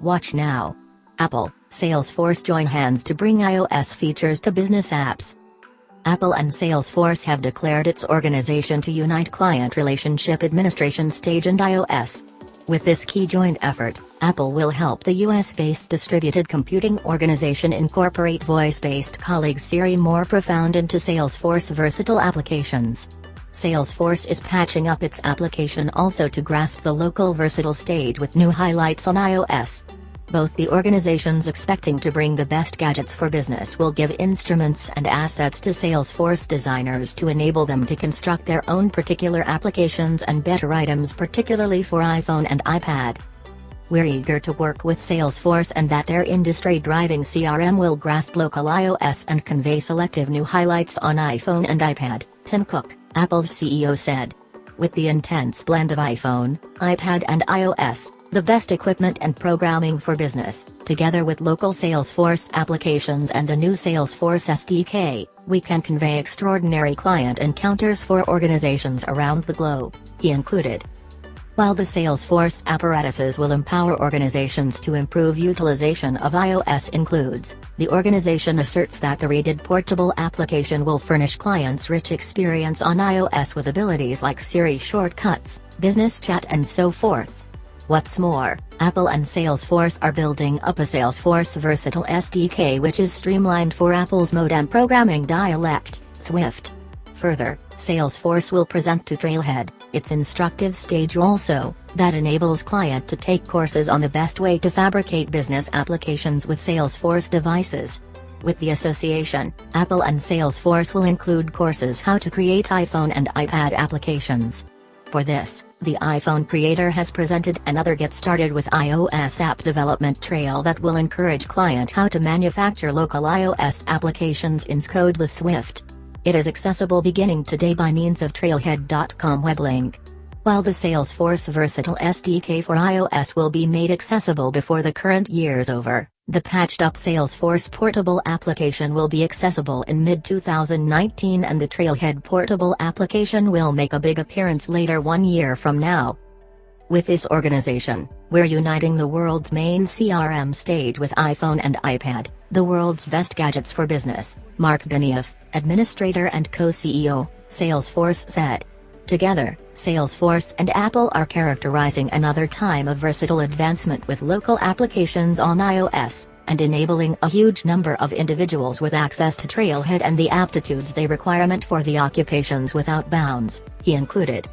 Watch now. Apple, Salesforce join hands to bring iOS features to business apps. Apple and Salesforce have declared its organization to unite client relationship administration stage and iOS. With this key joint effort, Apple will help the US-based distributed computing organization incorporate voice-based colleague Siri more profound into Salesforce versatile applications. Salesforce is patching up its application also to grasp the local versatile stage with new highlights on iOS. Both the organizations expecting to bring the best gadgets for business will give instruments and assets to Salesforce designers to enable them to construct their own particular applications and better items particularly for iPhone and iPad. We're eager to work with Salesforce and that their industry-driving CRM will grasp local iOS and convey selective new highlights on iPhone and iPad, Tim Cook, Apple's CEO said. With the intense blend of iPhone, iPad and iOS, the best equipment and programming for business, together with local Salesforce applications and the new Salesforce SDK, we can convey extraordinary client encounters for organizations around the globe, he included. While the Salesforce apparatuses will empower organizations to improve utilization of iOS includes, the organization asserts that the rated portable application will furnish clients rich experience on iOS with abilities like Siri shortcuts, business chat and so forth. What's more, Apple and Salesforce are building up a Salesforce Versatile SDK which is streamlined for Apple's modem programming dialect, Swift. Further, Salesforce will present to Trailhead, its instructive stage also, that enables client to take courses on the best way to fabricate business applications with Salesforce devices. With the association, Apple and Salesforce will include courses how to create iPhone and iPad applications. For this, the iPhone creator has presented another Get Started with iOS app development trail that will encourage client how to manufacture local iOS applications in Xcode with Swift. It is accessible beginning today by means of Trailhead.com web link. While the Salesforce Versatile SDK for iOS will be made accessible before the current year's over, the patched-up Salesforce Portable application will be accessible in mid-2019 and the Trailhead Portable application will make a big appearance later one year from now. With this organization, we're uniting the world's main CRM stage with iPhone and iPad, the world's best gadgets for business, Marc Benioff, administrator and co-CEO, Salesforce said. Together, Salesforce and Apple are characterizing another time of versatile advancement with local applications on iOS, and enabling a huge number of individuals with access to Trailhead and the aptitudes they requirement for the occupations without bounds, he included.